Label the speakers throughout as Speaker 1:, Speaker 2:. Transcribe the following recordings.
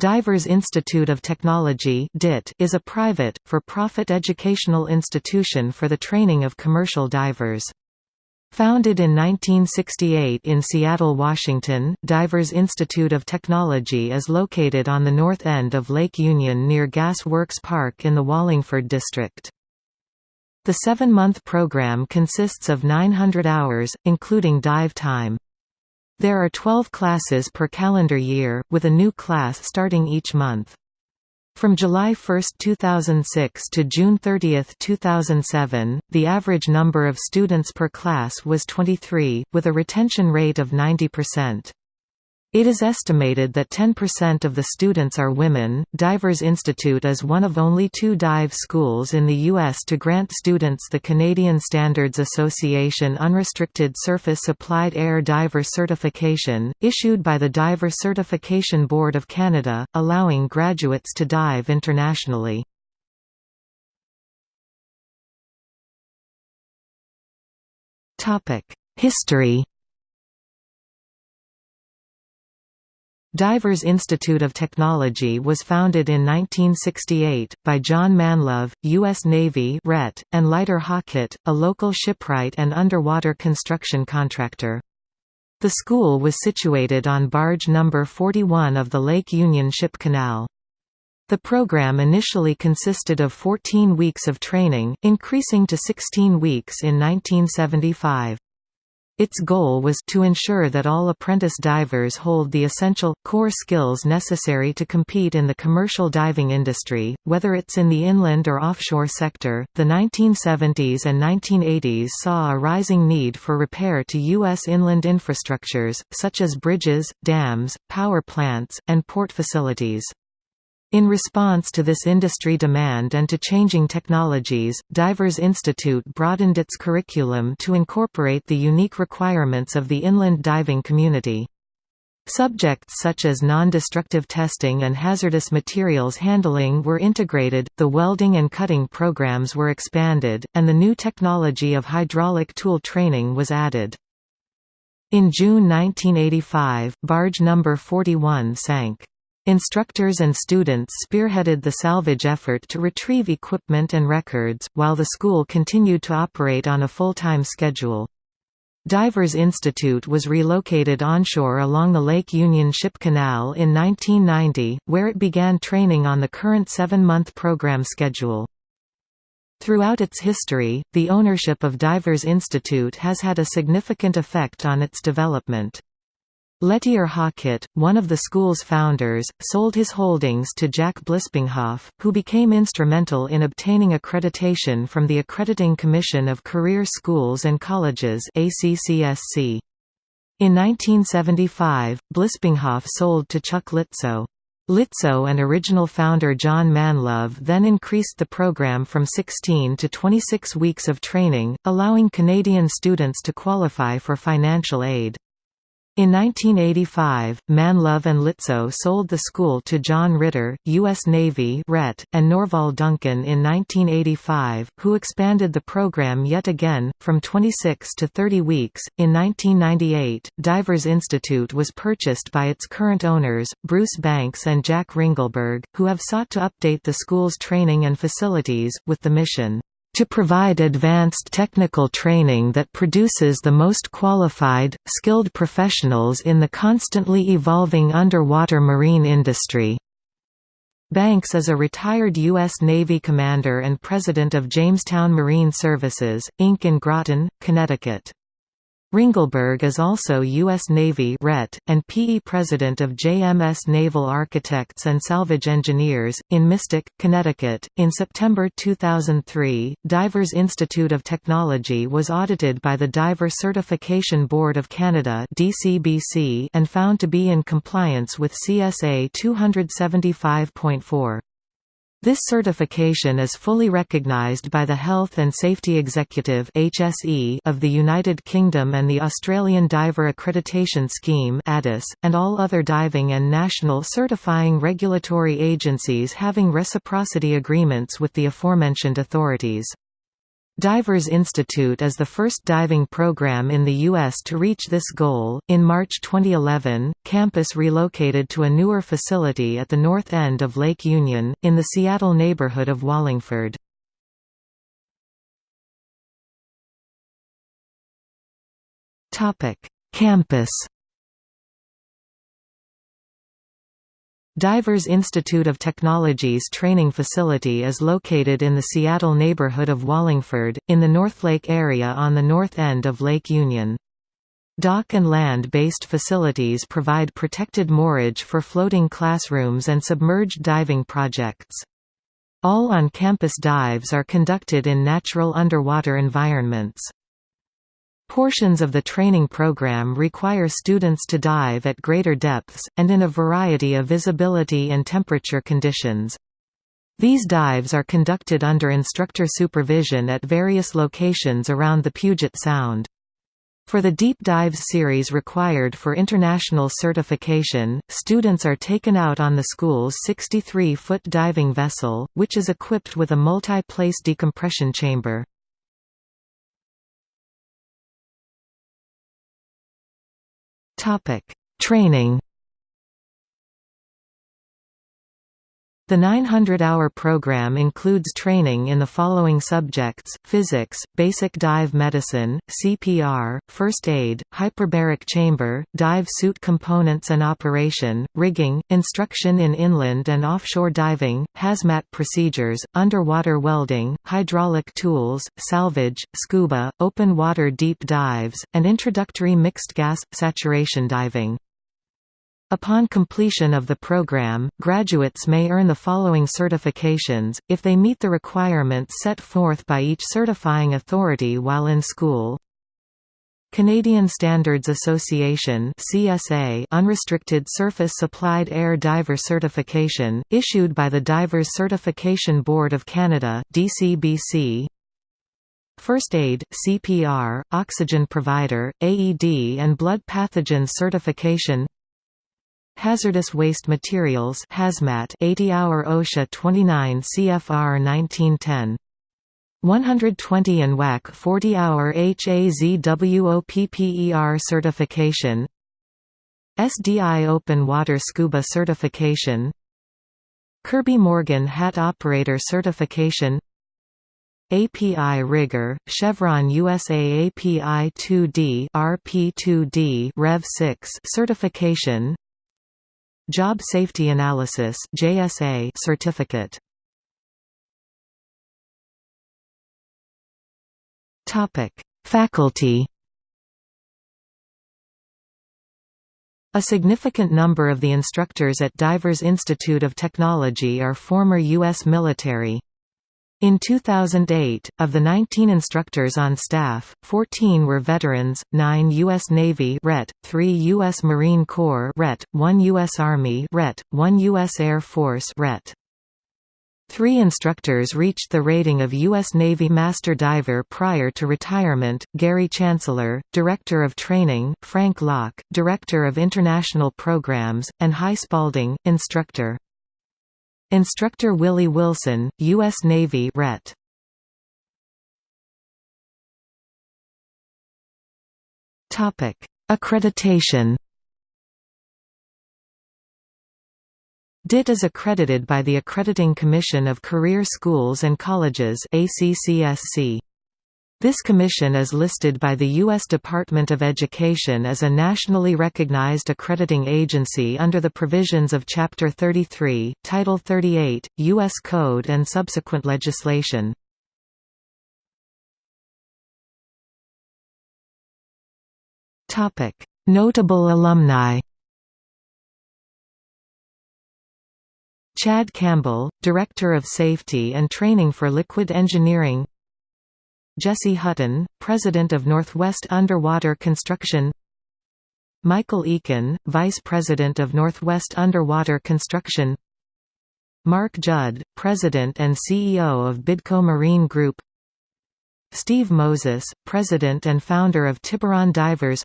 Speaker 1: Divers Institute of Technology is a private, for-profit educational institution for the training of commercial divers. Founded in 1968 in Seattle, Washington, Divers Institute of Technology is located on the north end of Lake Union near Gas Works Park in the Wallingford district. The seven-month program consists of 900 hours, including dive time. There are 12 classes per calendar year, with a new class starting each month. From July 1, 2006 to June 30, 2007, the average number of students per class was 23, with a retention rate of 90%. It is estimated that 10% of the students are women. Divers Institute is one of only two dive schools in the U.S. to grant students the Canadian Standards Association Unrestricted Surface Supplied Air Diver Certification, issued by the Diver Certification Board of Canada, allowing graduates to dive internationally. History Divers Institute of Technology was founded in 1968, by John Manlove, U.S. Navy RET, and Leiter Hockett, a local shipwright and underwater construction contractor. The school was situated on barge number 41 of the Lake Union Ship Canal. The program initially consisted of 14 weeks of training, increasing to 16 weeks in 1975. Its goal was to ensure that all apprentice divers hold the essential, core skills necessary to compete in the commercial diving industry, whether it's in the inland or offshore sector. The 1970s and 1980s saw a rising need for repair to U.S. inland infrastructures, such as bridges, dams, power plants, and port facilities. In response to this industry demand and to changing technologies, Divers Institute broadened its curriculum to incorporate the unique requirements of the inland diving community. Subjects such as non-destructive testing and hazardous materials handling were integrated, the welding and cutting programs were expanded, and the new technology of hydraulic tool training was added. In June 1985, barge number 41 sank. Instructors and students spearheaded the salvage effort to retrieve equipment and records, while the school continued to operate on a full-time schedule. Divers Institute was relocated onshore along the Lake Union Ship Canal in 1990, where it began training on the current seven-month program schedule. Throughout its history, the ownership of Divers Institute has had a significant effect on its development. Lettier Hockett, one of the school's founders, sold his holdings to Jack Blispinghoff, who became instrumental in obtaining accreditation from the Accrediting Commission of Career Schools and Colleges ACCSC. In 1975, Blispinghoff sold to Chuck Litzow. Litzow and original founder John Manlove then increased the program from 16 to 26 weeks of training, allowing Canadian students to qualify for financial aid. In 1985, Manlove and Litzow sold the school to John Ritter, U.S. Navy RET, and Norval Duncan in 1985, who expanded the program yet again, from 26 to 30 weeks. In 1998, Divers Institute was purchased by its current owners, Bruce Banks and Jack Ringelberg, who have sought to update the school's training and facilities, with the mission to provide advanced technical training that produces the most qualified, skilled professionals in the constantly evolving underwater marine industry. Banks is a retired U.S. Navy commander and president of Jamestown Marine Services, Inc. in Groton, Connecticut. Ringelberg is also U.S. Navy RET, and PE President of JMS Naval Architects and Salvage Engineers, in Mystic, Connecticut. In September 2003, Divers Institute of Technology was audited by the Diver Certification Board of Canada and found to be in compliance with CSA 275.4. This certification is fully recognised by the Health and Safety Executive (HSE) of the United Kingdom and the Australian Diver Accreditation Scheme (ADAS), and all other diving and national certifying regulatory agencies having reciprocity agreements with the aforementioned authorities. Divers Institute is the first diving program in the U.S. to reach this goal. In March 2011, campus relocated to a newer facility at the north end of Lake Union, in the Seattle neighborhood of Wallingford. Campus Divers Institute of Technology's training facility is located in the Seattle neighborhood of Wallingford, in the Northlake area on the north end of Lake Union. Dock and land-based facilities provide protected moorage for floating classrooms and submerged diving projects. All on-campus dives are conducted in natural underwater environments. Portions of the training program require students to dive at greater depths, and in a variety of visibility and temperature conditions. These dives are conducted under instructor supervision at various locations around the Puget Sound. For the deep dives series required for international certification, students are taken out on the school's 63-foot diving vessel, which is equipped with a multi-place decompression chamber. Topic: Training The 900-hour program includes training in the following subjects, physics, basic dive medicine, CPR, first aid, hyperbaric chamber, dive suit components and operation, rigging, instruction in inland and offshore diving, hazmat procedures, underwater welding, hydraulic tools, salvage, scuba, open water deep dives, and introductory mixed gas, saturation diving. Upon completion of the program, graduates may earn the following certifications, if they meet the requirements set forth by each certifying authority while in school. Canadian Standards Association CSA Unrestricted Surface Supplied Air Diver Certification, issued by the Divers Certification Board of Canada DCBC. First Aid, CPR, Oxygen Provider, AED and Blood Pathogen Certification Hazardous Waste Materials Hazmat 80-hour OSHA 29 CFR 1910 120 and WAC 40-hour HAZWOPER certification. SDI Open Water Scuba certification. Kirby Morgan Hat Operator certification. API Rigger, Chevron USA API 2D RP2D Rev 6 certification Job Safety Analysis JSA certificate. Topic: Faculty. A significant number of the instructors at Divers Institute of Technology are former U.S. military. In 2008, of the 19 instructors on staff, 14 were veterans, 9 U.S. Navy RET, 3 U.S. Marine Corps RET, 1 U.S. Army RET, 1 U.S. Air Force RET. Three instructors reached the rating of U.S. Navy Master Diver prior to retirement, Gary Chancellor, Director of Training, Frank Locke, Director of International Programs, and Hy Spalding, Instructor. Instructor Willie Wilson, U.S. Navy Ret. Topic: Accreditation. DIT is accredited by the Accrediting Commission of Career Schools and Colleges ACCSC. This commission is listed by the U.S. Department of Education as a nationally recognized accrediting agency under the provisions of Chapter 33, Title 38, U.S. Code and subsequent legislation. Notable alumni Chad Campbell, Director of Safety and Training for Liquid Engineering Jesse Hutton, President of Northwest Underwater Construction. Michael Eakin, Vice President of Northwest Underwater Construction. Mark Judd, President and CEO of Bidco Marine Group. Steve Moses, President and founder of Tiburon Divers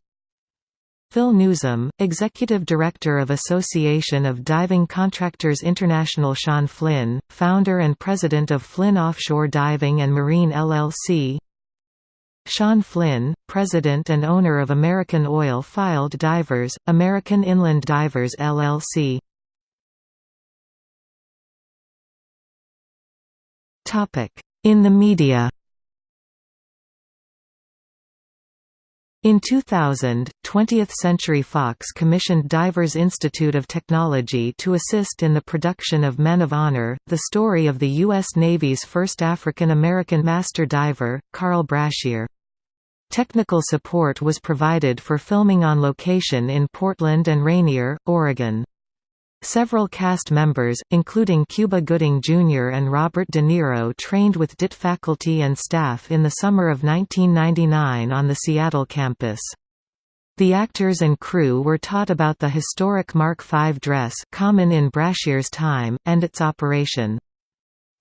Speaker 1: Phil Newsom, Executive Director of Association of Diving Contractors International Sean Flynn, founder and president of Flynn Offshore Diving and Marine LLC Sean Flynn, president and owner of American Oil-Field Divers, American Inland Divers LLC In the media In 2000, 20th Century Fox commissioned Divers Institute of Technology to assist in the production of Men of Honor, the story of the U.S. Navy's first African-American master diver, Carl Brashear. Technical support was provided for filming on location in Portland and Rainier, Oregon. Several cast members, including Cuba Gooding Jr. and Robert De Niro trained with DIT faculty and staff in the summer of 1999 on the Seattle campus. The actors and crew were taught about the historic Mark V dress common in Brashear's time, and its operation.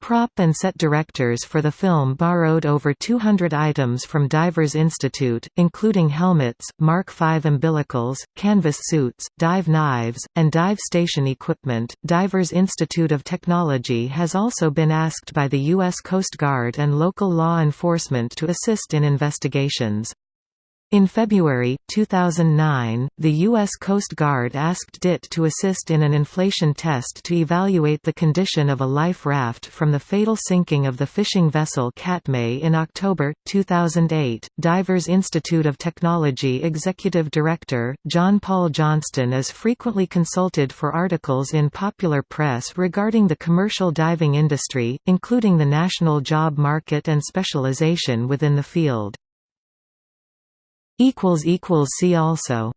Speaker 1: Prop and set directors for the film borrowed over 200 items from Divers Institute, including helmets, Mark V umbilicals, canvas suits, dive knives, and dive station equipment. Divers Institute of Technology has also been asked by the U.S. Coast Guard and local law enforcement to assist in investigations. In February, 2009, the U.S. Coast Guard asked DIT to assist in an inflation test to evaluate the condition of a life raft from the fatal sinking of the fishing vessel Katmai in October, 2008. Divers Institute of Technology Executive Director, John Paul Johnston is frequently consulted for articles in popular press regarding the commercial diving industry, including the national job market and specialization within the field. See also